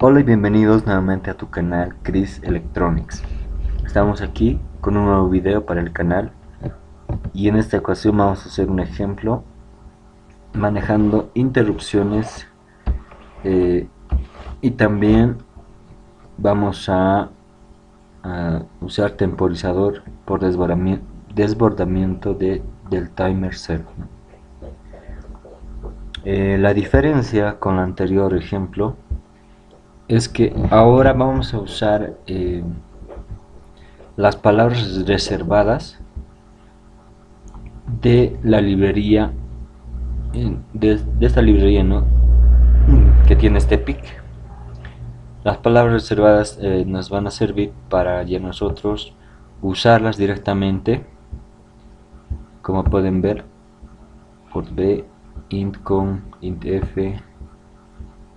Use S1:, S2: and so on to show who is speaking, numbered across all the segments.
S1: Hola y bienvenidos nuevamente a tu canal Chris Electronics. Estamos aquí con un nuevo video para el canal y en esta ocasión vamos a hacer un ejemplo manejando interrupciones eh, y también vamos a, usar temporizador por desbordamiento, de, del timer 0. Eh, la diferencia con el anterior ejemplo es que ahora vamos a usar eh, las palabras reservadas de la librería de, esta librería ¿no? que tiene este pic las palabras reservadas eh, nos van a servir para ya nosotros usarlas directamente como pueden ver por b int con int f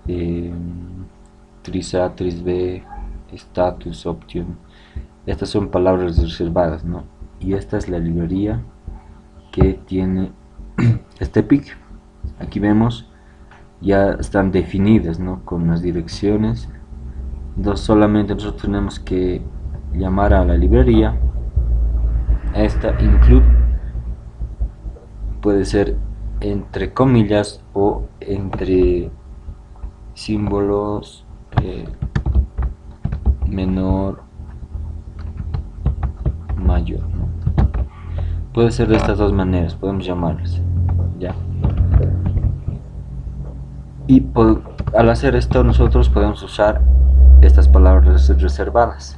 S1: eh, tris-a, tris-b, status, option. Estas son palabras reservadas, ¿no? Y esta es la librería que tiene este pic. Aquí vemos ya están definidas, ¿no? Con las direcciones. Entonces solamente nosotros tenemos que llamar a la librería. Esta include puede ser entre comillas o entre símbolos eh, menor mayor puede ser de estas dos maneras podemos llamarlas ya. Y al hacer esto nosotros podemos usar estas palabras reservadas.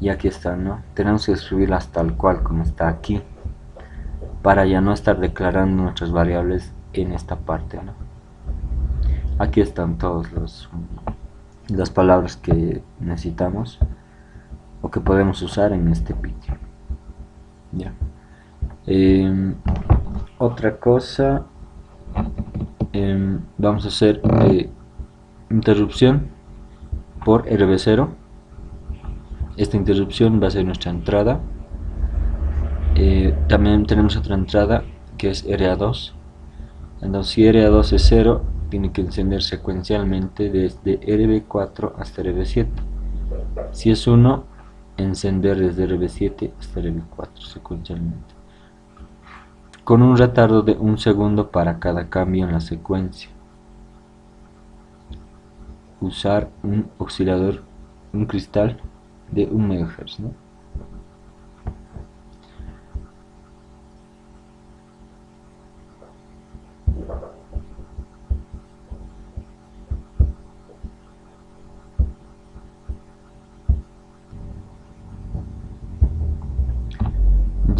S1: Y aquí están no tenemos que escribirlas tal cual como está aquí para ya no estar declarando nuestras variables en esta parte ¿no? aquí están todos los las palabras que necesitamos o que podemos usar en este vídeo. Ya. Em, otra cosa em, vamos a hacer eh, interrupción por RB0 esta interrupción va a ser nuestra entrada. Eh, también tenemos otra entrada que es RA2 entonces si RA2 es 0 tiene que encender secuencialmente desde RB4 hasta RB7 si es 1 encender desde RB7 hasta RB4 secuencialmente. Con un retardo de un segundo para cada cambio en la secuencia. Usar un oscilador un cristal de 1 MHz ¿no?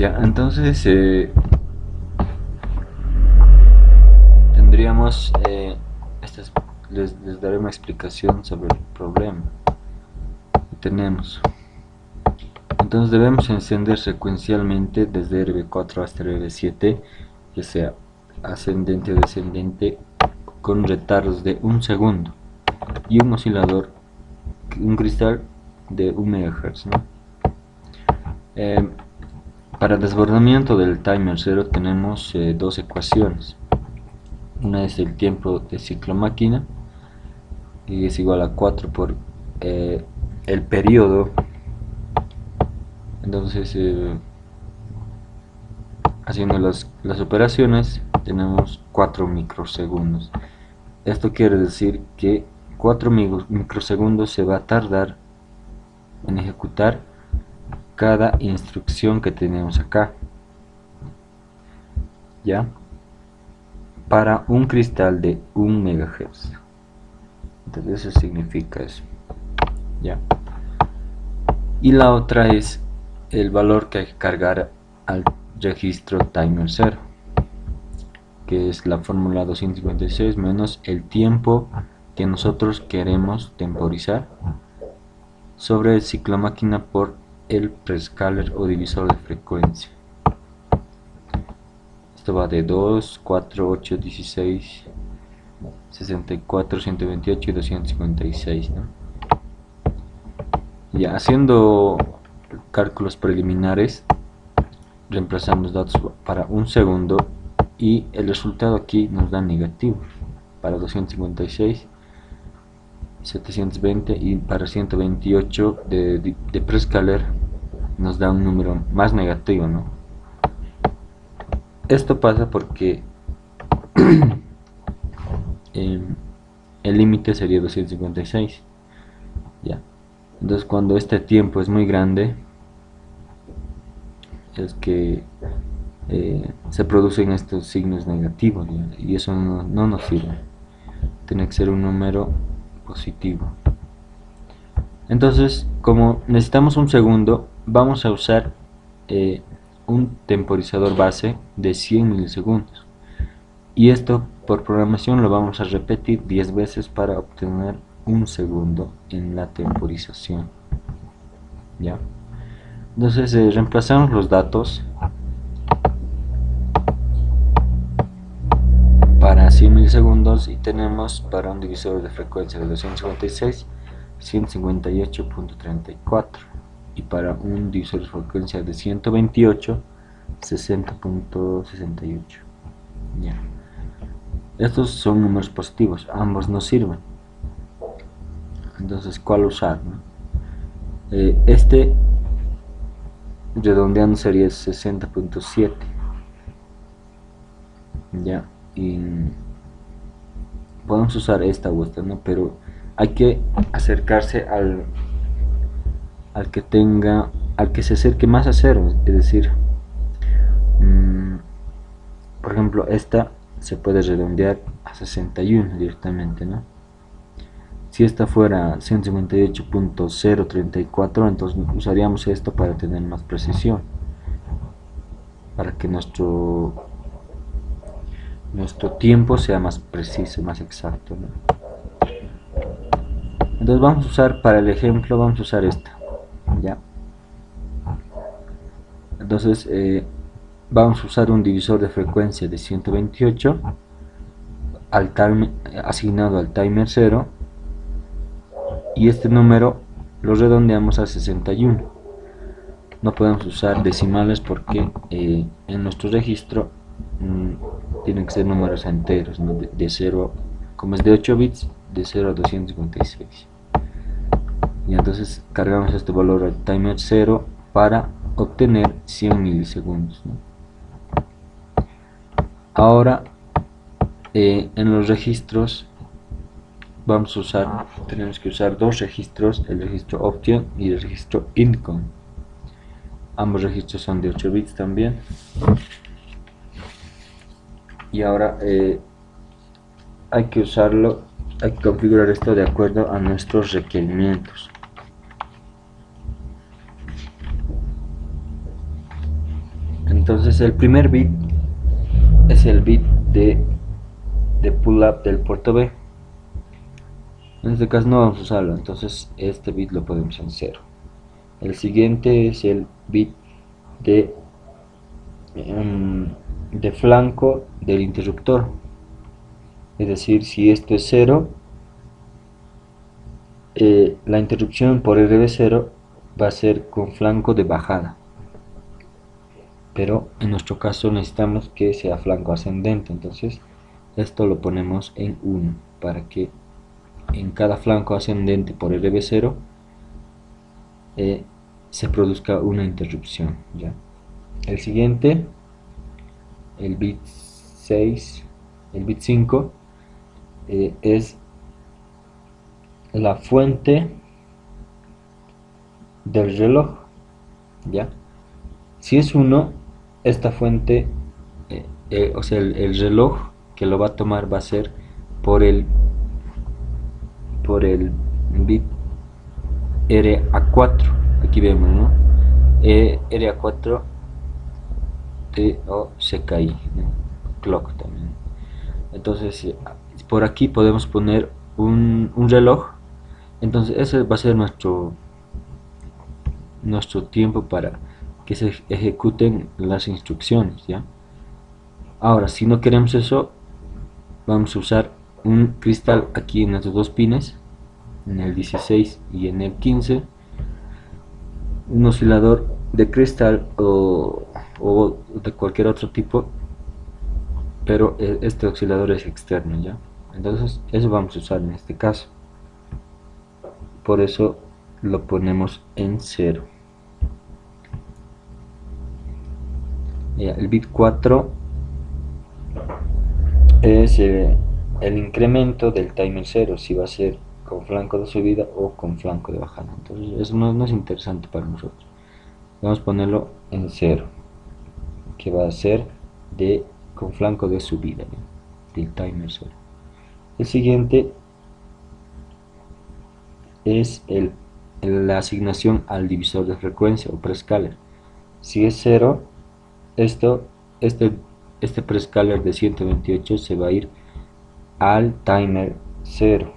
S1: Entonces eh, tendríamos, eh, les, daré una explicación sobre el problema que tenemos. Entonces debemos encender secuencialmente desde RB4 hasta RB7, ya sea ascendente o descendente, con retardos de un segundo y un oscilador, un cristal de 1 MHz. ¿no? Eh, para desbordamiento del timer 0 tenemos eh, dos ecuaciones. Una es el tiempo de ciclo máquina y es igual a 4 por eh, el periodo. Entonces, eh, haciendo las, las operaciones, tenemos 4 microsegundos. Esto quiere decir que 4 microsegundos se va a tardar en ejecutar cada instrucción que tenemos acá ya para un cristal de 1 MHz entonces eso significa eso ya y la otra es el valor que hay que cargar al registro timer 0 que es la fórmula 256 menos el tiempo que nosotros queremos temporizar sobre el ciclo máquina por el prescaler o divisor de frecuencia esto va de 2, 4, 8, 16 64, 128 y 256 ¿no? ya haciendo cálculos preliminares reemplazamos datos para un segundo y el resultado aquí nos da negativo para 256 720 y para 128 de, de, de Prescaler nos da un número más negativo ¿no? esto pasa porque el límite sería 256 ya. Entonces cuando este tiempo es muy grande es que eh, se producen estos signos negativos y eso no, nos sirve. Tiene que ser un número positivo. Entonces como necesitamos un segundo vamos a usar eh, un temporizador base de 100 milisegundos. Y esto por programación lo vamos a repetir 10 veces para obtener un segundo en la temporización. Ya entonces eh, reemplazamos los datos para 100 milisegundos y tenemos para un divisor de frecuencia de 256 158.34 y para un divisor de frecuencia de 128 60.68 ya. Estos son números positivos ambos nos sirven. Entonces cuál usar eh, este redondeando sería 60.7 ya y podemos usar esta u esta no pero hay que acercarse al al que tenga al que se acerque más a cero es decir mmm, por ejemplo esta se puede redondear a 61 directamente ¿no? si esta fuera 158.034 entonces usaríamos esto para tener más precisión para que nuestro nuestro tiempo sea más preciso, más exacto entonces vamos a usar para el ejemplo vamos a usar esta ya entonces eh, vamos a usar un divisor de frecuencia de 128 al asignado al timer 0 y este número lo redondeamos a 61 no podemos usar decimales porque eh, en nuestro registro mm, tienen que ser números enteros de, de 0 como es de 8 bits de 0 a 256 y entonces cargamos este valor al timer 0 para obtener 100 milisegundos ahora eh, en los registros vamos a usar tenemos que usar dos registros el registro option y el registro income. Ambos registros son de 8 bits también y ahora eh, hay que usarlo hay que configurar esto de acuerdo a nuestros requerimientos. Entonces el primer bit es el bit de, de pull up del puerto B. En este caso no vamos a usarlo entonces este bit lo podemos en cero. El siguiente es el bit de em, de flanco del interruptor. Es decir si esto es 0 eh, la interrupción por RB0 va a ser con flanco de bajada. Pero en nuestro caso necesitamos que sea flanco ascendente. Entonces esto lo ponemos en 1 para que en cada flanco ascendente por RB0 eh, se produzca una interrupción ya el siguiente el bit 6 el bit 5 eh, es la fuente del reloj ya si es 1 esta fuente, eh, eh, o sea, el, reloj que lo va a tomar va a ser por el por el bit RA4 aquí vemos no eh, RA4 T o CKI clock también. Entonces por aquí podemos poner un, un reloj. Entonces ese va a ser nuestro nuestro tiempo para que se ejecuten las instrucciones ya ahora si no queremos eso vamos a usar un cristal aquí en estos dos pines en el 16 y en el 15 un oscilador de cristal o, o de cualquier otro tipo pero e, este oscilador es externo ya entonces eso vamos a usar en este caso. Por eso lo ponemos en 0 el bit 4 es eh, el incremento del timer 0 si va a ser con flanco de subida o con flanco de bajada. Entonces eso no, es interesante para nosotros vamos a ponerlo en 0 que va a ser de con flanco de subida del timer 0 el siguiente es el, la asignación al divisor de frecuencia o prescaler. Si es 0 esto este este prescaler de 128 se va a ir al timer 0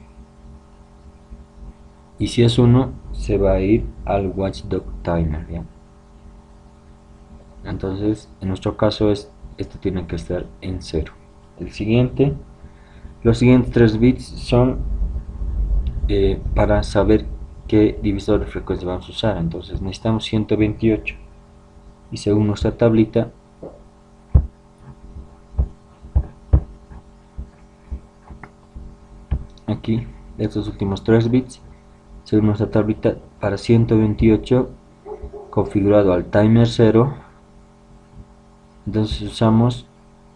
S1: y si es 1 se va a ir al watchdog timer entonces en nuestro caso es esto tiene que estar en 0 el siguiente los siguientes tres bits son eh, para saber qué divisor de frecuencia vamos a usar. Entonces necesitamos 128 y según nuestra tablita aquí estos últimos tres bits según nuestra tablita para 128 configurado al timer 0 entonces usamos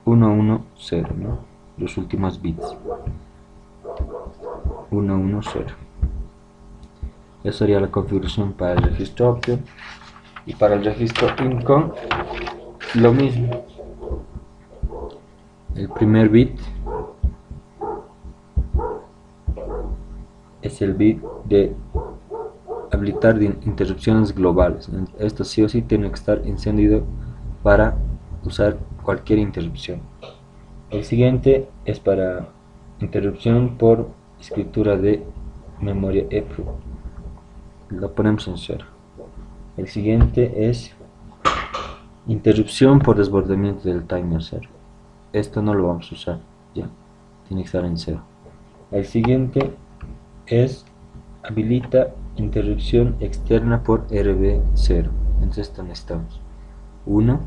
S1: 110 ¿no? los últimos bits. 110 esa sería la configuración para el registro option y para el registro income lo mismo. El primer bit es el bit de habilitar interrupciones globales. Esto sí o sí tiene que estar encendido para usar cualquier interrupción. El siguiente es para interrupción por escritura de memoria EPROM lo ponemos en cero. El siguiente es interrupción por desbordamiento del timer 0 esto no lo vamos a usar ya. Tiene que estar en cero. El siguiente es habilita interrupción externa por RB0 entonces esto necesitamos. 1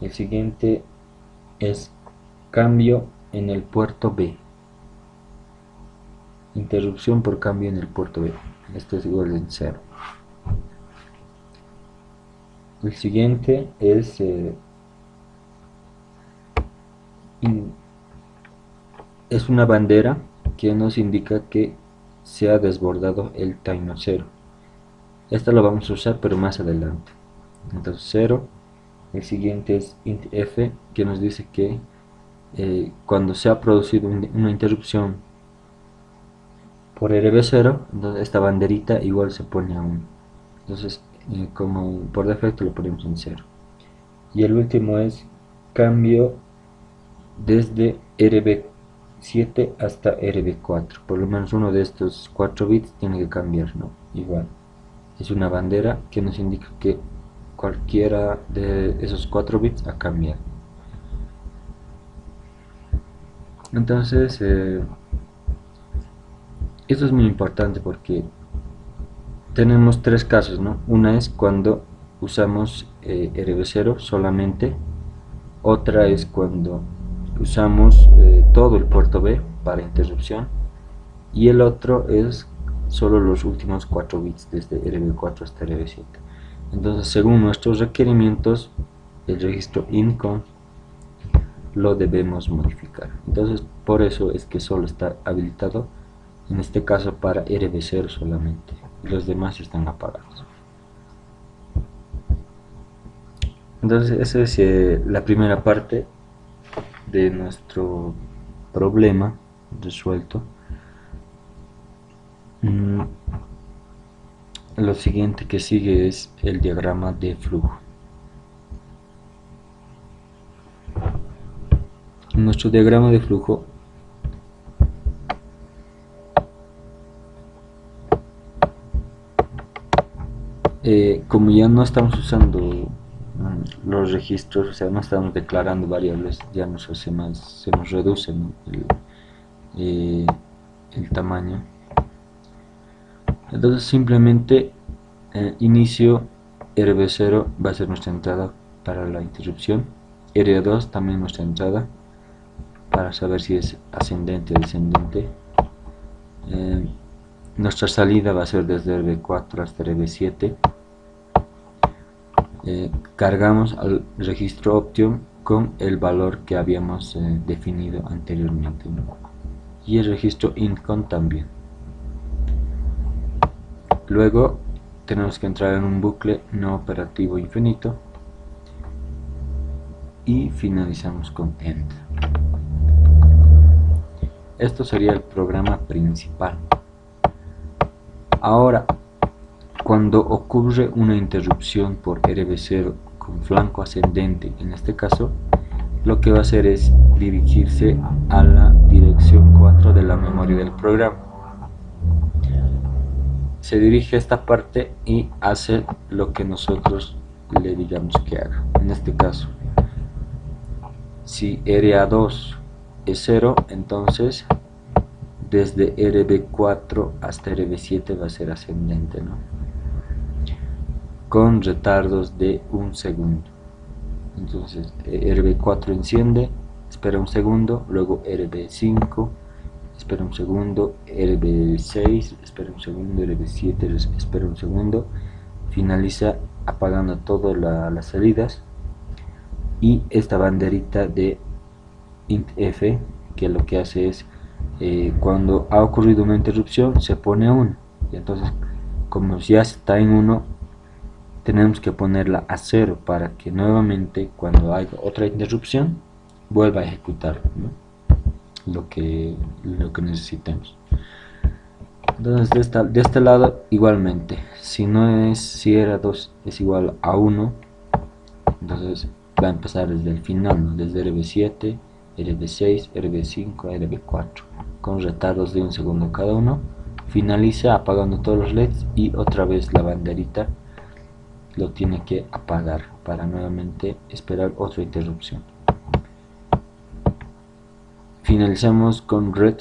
S1: el siguiente es cambio en el puerto B. Interrupción por cambio en el puerto B. Esto es igual a 0 el siguiente es eh, es una bandera que nos indica que se ha desbordado el timer 0 esta lo vamos a usar pero más adelante. Entonces 0 el siguiente es int f que nos dice que eh, cuando se ha producido una interrupción por rb0 entonces esta banderita igual se pone a 1 entonces eh, como por defecto lo ponemos en 0 y el último es cambio desde rb 7 hasta RB4 por lo menos uno de estos 4 bits tiene que cambiar ¿no? igual. Es una bandera que nos indica que cualquiera de esos 4 bits ha cambiado entonces eh, esto es muy importante porque tenemos tres casos ¿no? una es cuando usamos eh, RB0 solamente otra es cuando usamos eh, todo el puerto B para interrupción y el otro es solo los últimos 4 bits desde RB4 hasta RB7 entonces según nuestros requerimientos el registro INCOM lo debemos modificar. Entonces por eso es que solo está habilitado en este caso para RB0 solamente. Los demás están apagados. Entonces esa es eh, la primera parte de nuestro problema resuelto. Mm, lo siguiente que sigue es el diagrama de flujo nuestro diagrama de flujo eh, como ya no estamos usando los registros, o sea, no estamos declarando variables, ya nos hace más, se nos reduce eh, el, tamaño. Entonces simplemente eh, inicio RB0 va a ser nuestra entrada para la interrupción, R2 también nuestra entrada para saber si es ascendente o descendente. Eh, nuestra salida va a ser desde RB4 hasta RB7 eh, cargamos al registro Option con el valor que habíamos definido anteriormente y el registro Incon también luego tenemos que entrar en un bucle no operativo infinito. Y finalizamos con End esto sería el programa principal. Ahora cuando ocurre una interrupción por RB0 con flanco ascendente, en este caso, lo que va a hacer es dirigirse a la dirección 4 de la memoria del programa. Se dirige a esta parte y hace lo que nosotros le digamos que haga. En este caso, si RA2 es 0, entonces desde RB4 hasta RB7 va a ser ascendente, ¿no? con retardos de un segundo entonces eh, RB4 enciende espera un segundo luego RB5 espera un segundo RB6 espera un segundo RB7 espera un segundo. Finaliza apagando todas las salidas. Y esta banderita de int f que lo que hace es eh, cuando ha ocurrido una interrupción se pone 1 y entonces como ya está en 1 tenemos que ponerla a cero para que nuevamente cuando haya otra interrupción vuelva a ejecutar lo, que, lo que necesitemos. Entonces de, este lado igualmente. Si no es si era 2 es igual a 1 entonces va a empezar desde el final desde RB7 RB6 RB5 RB4 con retardos de un segundo cada uno. Finaliza apagando todos los leds y otra vez la banderita lo tiene que apagar para nuevamente esperar otra interrupción finalizamos con red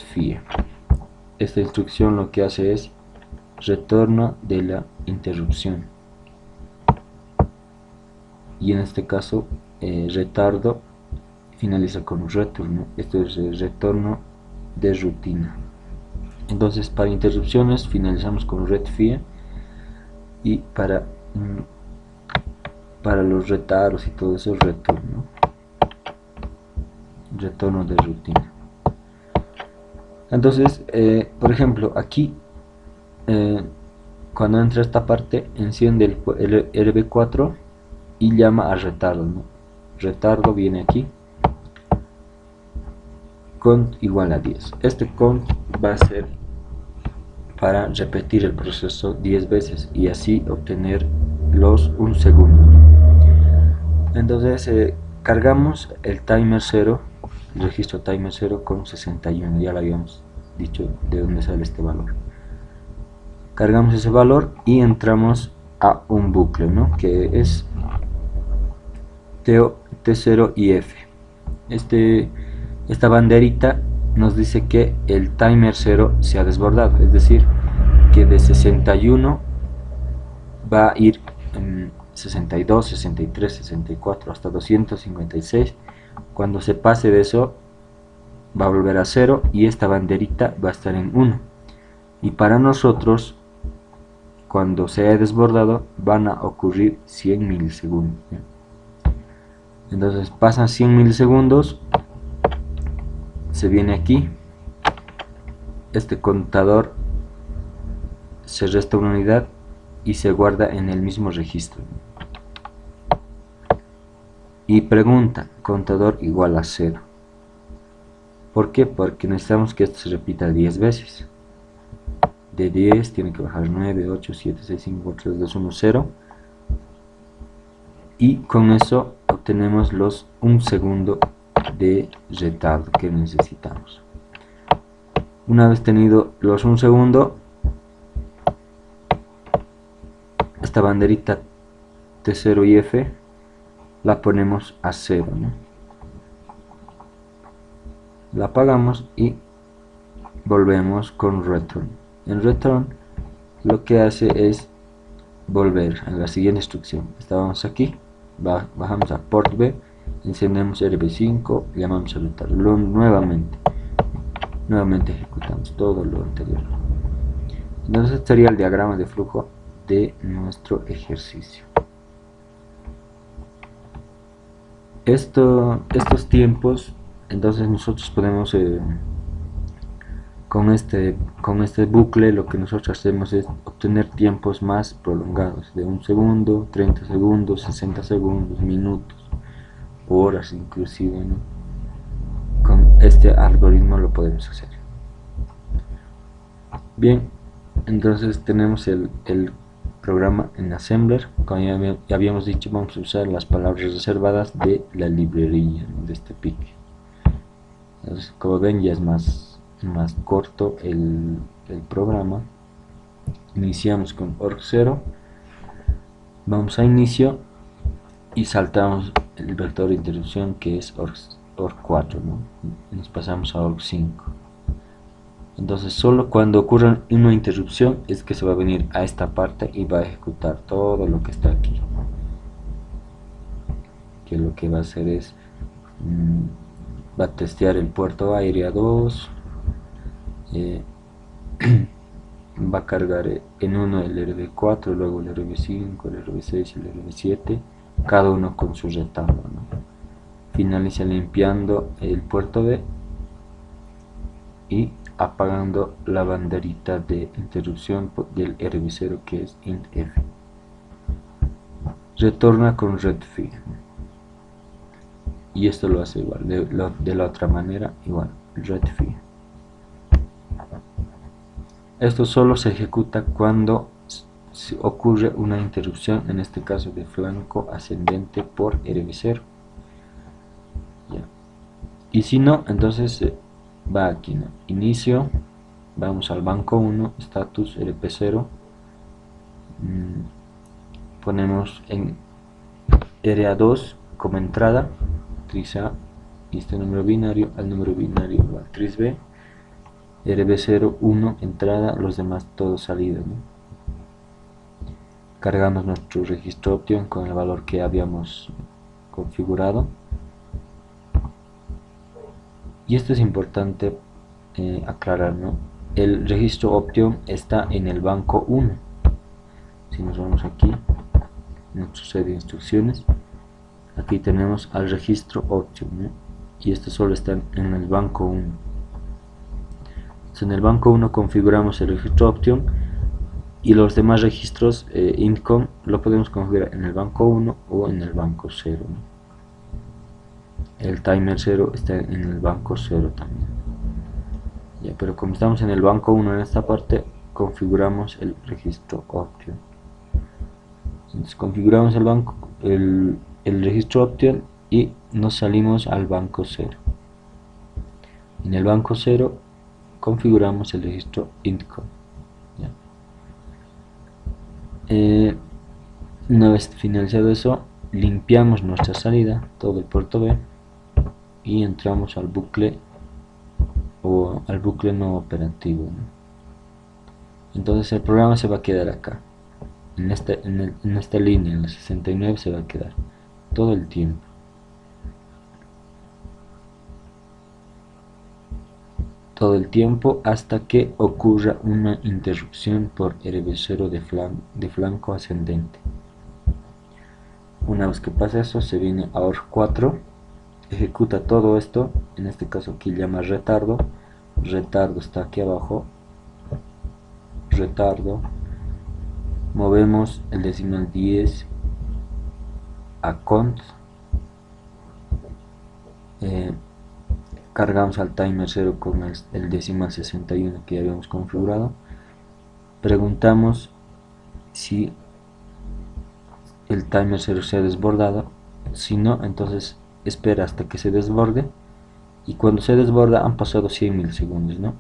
S1: esta instrucción lo que hace es retorno de la interrupción. Y en este caso eh, retardo finaliza con retorno. Esto es el retorno de rutina. Entonces para interrupciones finalizamos con red y para mm, para los retardos y todo eso retorno. Retorno de rutina entonces eh, por ejemplo aquí eh, cuando entra esta parte enciende el, RB4 y llama a retardo retardo viene aquí cont igual a 10 este cont va a ser para repetir el proceso 10 veces y así obtener los un segundo. Entonces eh, cargamos el timer 0 registro timer 0 con 61 ya lo habíamos dicho de dónde sale este valor cargamos ese valor y entramos a un bucle ¿no? que es T0 y F este, esta banderita nos dice que el timer 0 se ha desbordado es decir que de 61 va a ir 62, 63, 64 hasta 256 cuando se pase de eso va a volver a 0 y esta banderita va a estar en 1 y para nosotros cuando se haya desbordado van a ocurrir 100 milisegundos entonces pasan 100 milisegundos se viene aquí este contador se resta una unidad y se guarda en el mismo registro y pregunta contador igual a 0 ¿por qué? porque necesitamos que esto se repita 10 veces. De 10 tiene que bajar 9, 8, 7, 6, 5, 4, 3, 2, 1, 0 y con eso obtenemos los 1 segundo de retardo que necesitamos. Una vez tenido los 1 segundo esta banderita T0 y F la ponemos a 0 la apagamos y volvemos con return en return lo que hace es volver a la siguiente instrucción. Estábamos aquí bajamos a port B encendemos RB5 llamamos a retardo nuevamente. Nuevamente ejecutamos todo lo anterior. Entonces este sería el diagrama de flujo de nuestro ejercicio Esto, estos tiempos entonces nosotros podemos eh, con este con este bucle lo que nosotros hacemos es obtener tiempos más prolongados de un segundo 30 segundos 60 segundos minutos horas inclusive con este algoritmo lo podemos hacer. Bien entonces tenemos el, el programa en Assembler como ya habíamos dicho vamos a usar las palabras reservadas de la librería de este pique. Entonces como ven ya es más, más corto el, programa. Iniciamos con org0 vamos a inicio y saltamos el vector de interrupción que es org, 4 nos pasamos a org5 entonces solo cuando ocurra una interrupción es que se va a venir a esta parte y va a ejecutar todo lo que está aquí. Que lo que va a hacer es mm, va a testear el puerto aire a 2 eh, va a cargar en uno el RB4 luego el RB5 el RB6 el RB7 cada uno con su retablo finaliza limpiando el puerto B y apagando la banderita de interrupción del RB0 que es INF retorna con redfi y esto lo hace igual de, la otra manera igual redfi esto solo se ejecuta cuando ocurre una interrupción en este caso de flanco ascendente por rb0 y si no entonces ¿no? inicio. Vamos al banco 1 status rp0 mm, ponemos en ra2 como entrada. Actriz A este número binario al número binario actriz B RB0, 1 entrada, los demás todo salida cargamos nuestro registro option con el valor que habíamos configurado y esto es importante eh, aclarar ¿no? el registro option está en el banco 1 si nos vamos aquí nuestro set de instrucciones. Aquí tenemos al registro option y esto solo está en el banco 1 en el banco 1 configuramos el registro option y los demás registros eh, income lo podemos configurar en el banco 1 o en el banco 0 el timer 0 está en el banco 0 también. Pero como estamos en el banco 1 en esta parte configuramos el registro option. Entonces configuramos el banco el, el registro option y nos salimos al banco 0 en el banco 0 configuramos el registro intcom eh, una vez finalizado eso limpiamos nuestra salida todo el puerto B y entramos al bucle o al bucle no operativo entonces el programa se va a quedar acá en esta, en, en esta línea en la 69 se va a quedar todo el tiempo. Todo el tiempo hasta que ocurra una interrupción por RB0 de, de flanco ascendente. Una vez que pasa eso, se viene a OR4, ejecuta todo esto, en este caso aquí llama retardo, retardo está aquí abajo, retardo, movemos el decimal 10 a cont eh, cargamos al timer 0 con el, decimal 61 que ya habíamos configurado preguntamos si el timer 0 se ha desbordado si no entonces espera hasta que se desborde. Y cuando se desborda han pasado 100 milisegundos ¿no?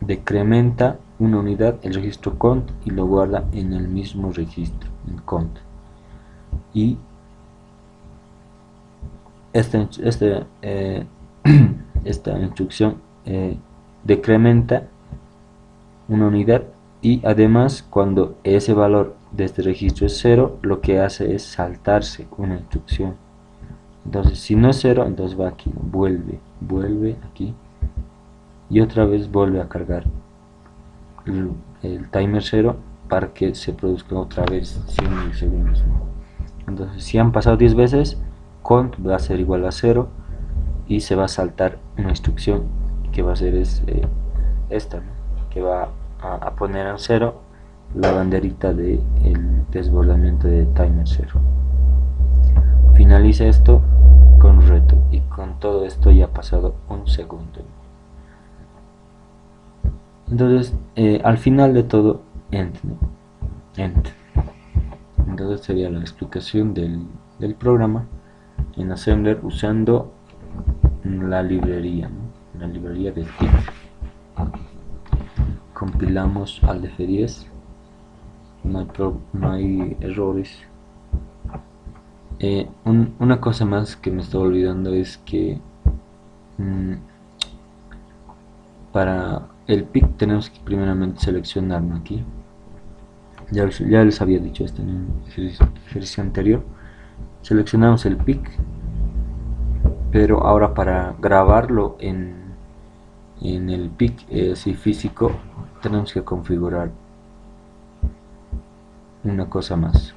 S1: decrementa una unidad el registro cont y lo guarda en el mismo registro en cont. Y este, este, eh, esta instrucción eh, decrementa una unidad y además cuando ese valor de este registro es 0 lo que hace es saltarse una instrucción entonces si no es 0 entonces va aquí vuelve vuelve aquí y otra vez vuelve a cargar el timer 0 para que se produzca otra vez 100 milisegundos entonces si han pasado 10 veces cont va a ser igual a 0 y se va a saltar una instrucción que va a ser es, eh, esta que va a, poner en 0 la banderita del desbordamiento de timer 0 finaliza esto y con todo esto ya ha pasado un segundo. Entonces eh, al final de todo end, end. entonces sería la explicación del, del programa en Assembler usando la librería la librería de TIP compilamos al DF10 no hay, no hay errores eh, una cosa más que me estaba olvidando es que mm, para el pic tenemos que primeramente seleccionarlo aquí. Ya, les había dicho esto en el ejercicio, anterior. Seleccionamos el pic pero ahora para grabarlo en, en el pic eh, físico tenemos que configurar una cosa más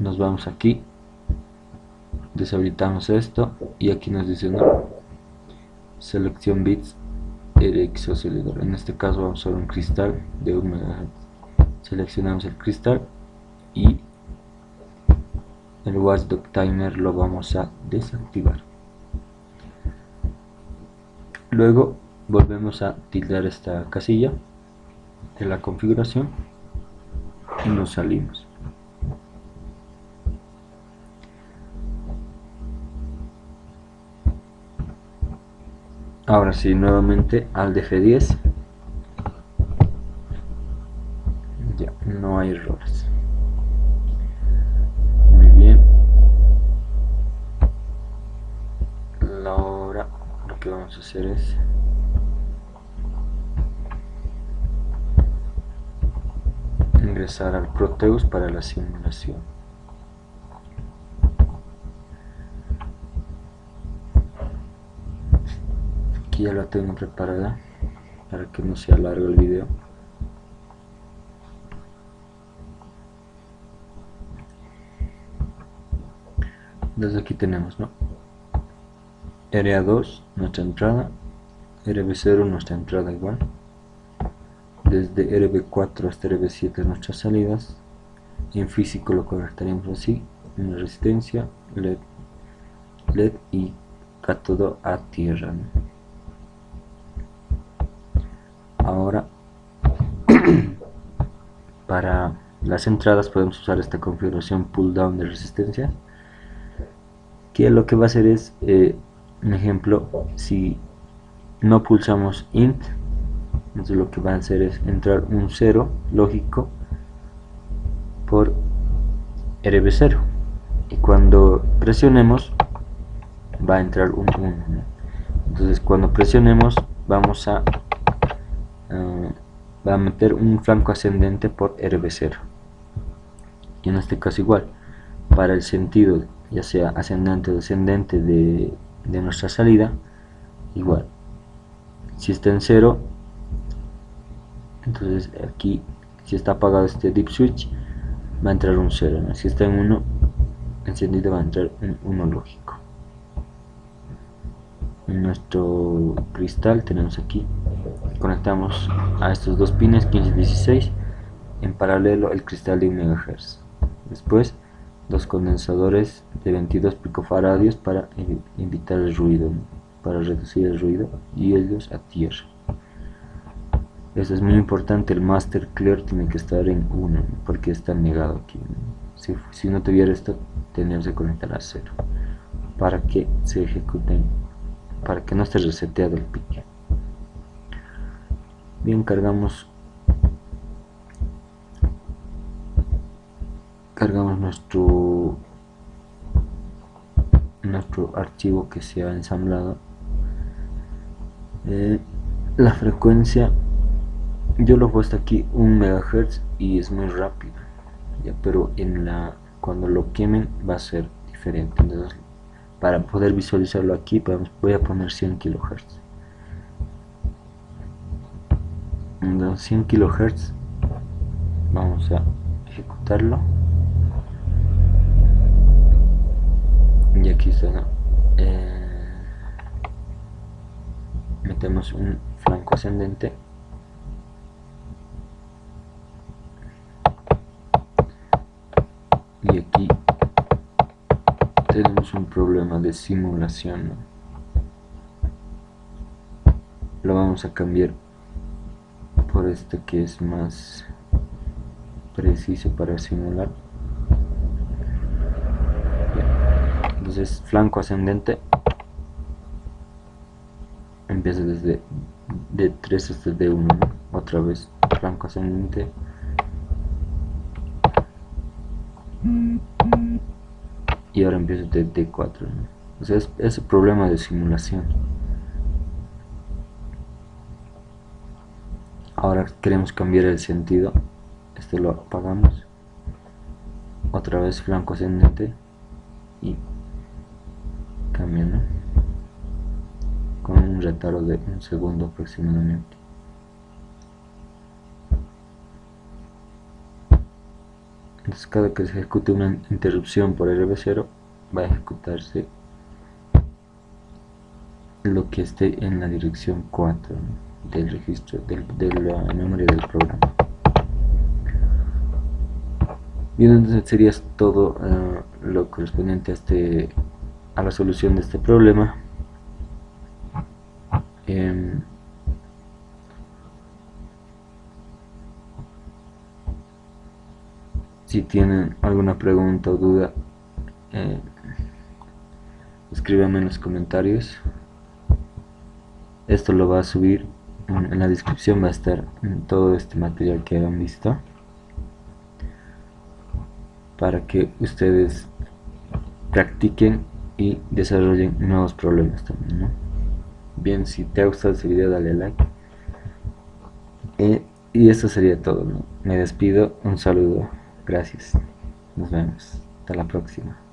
S1: nos vamos aquí deshabilitamos esto y aquí nos dice no selección bits RX en este caso vamos a usar un cristal de 1 MHz seleccionamos el cristal y el watchdog timer lo vamos a desactivar. Luego volvemos a tildar esta casilla de la configuración y nos salimos ahora sí nuevamente al df10 ya no hay errores. Muy bien. Ahora lo que vamos a hacer es ingresar al Proteus para la simulación ya la tengo preparada para que no sea largo el video. Desde aquí tenemos ¿no? RA2 nuestra entrada. RB0 nuestra entrada igual. Desde RB4 hasta RB7 nuestras salidas. En físico lo conectaríamos así una resistencia LED, LED y cátodo a tierra ahora. Para las entradas podemos usar esta configuración pull down de resistencia que lo que va a hacer es eh, un ejemplo si no pulsamos int entonces lo que va a hacer es entrar un 0 lógico por rb0 y cuando presionemos va a entrar un 1 entonces cuando presionemos vamos a va a meter un flanco ascendente por RB0 y en este caso igual para el sentido ya sea ascendente o descendente de, nuestra salida igual. Si está en 0 entonces aquí si está apagado este deep switch va a entrar un 0 si está en 1 encendido va a entrar un 1 lógico nuestro cristal tenemos aquí conectamos a estos dos pines 15 y 16 en paralelo el cristal de 1 MHz después dos condensadores de 22 picofaradios para evitar el ruido para reducir el ruido y ellos a tierra. Eso es muy importante el master clear tiene que estar en 1 porque está negado aquí si, si no tuviera esto tendríamos que conectar a 0 para que se ejecuten para que no esté reseteado el pique. Bien cargamos. Cargamos nuestro nuestro archivo que se ha ensamblado. Eh, la frecuencia yo lo he puesto aquí 1 MHz y es muy rápido ya, pero en la cuando lo quemen va a ser diferente. Entonces para poder visualizarlo aquí voy a poner 100 kHz 100 kHz vamos a ejecutarlo. Y aquí está eh, metemos un flanco ascendente. Y aquí problema de simulación lo vamos a cambiar por este que es más preciso para simular. Entonces flanco ascendente. Empieza desde de 3 hasta D1 otra vez flanco ascendente y ahora empiezo de D4 o sea es, es problema de simulación. Ahora queremos cambiar el sentido. Este lo apagamos. Otra vez flanco ascendente. Y cambia con un retardo de un segundo aproximadamente entonces cada que se ejecute una interrupción por RB0 va a ejecutarse lo que esté en la dirección 4 del registro de la memoria del programa. Bien entonces sería todo eh, lo correspondiente a este a la solución de este problema si tienen alguna pregunta o duda eh, escríbanme en los comentarios. Esto lo va a subir en la descripción va a estar todo este material que han visto para que ustedes practiquen y desarrollen nuevos problemas también bien si te ha gustado este video dale like. Eh, y esto sería todo me despido un saludo gracias. Nos vemos. Hasta la próxima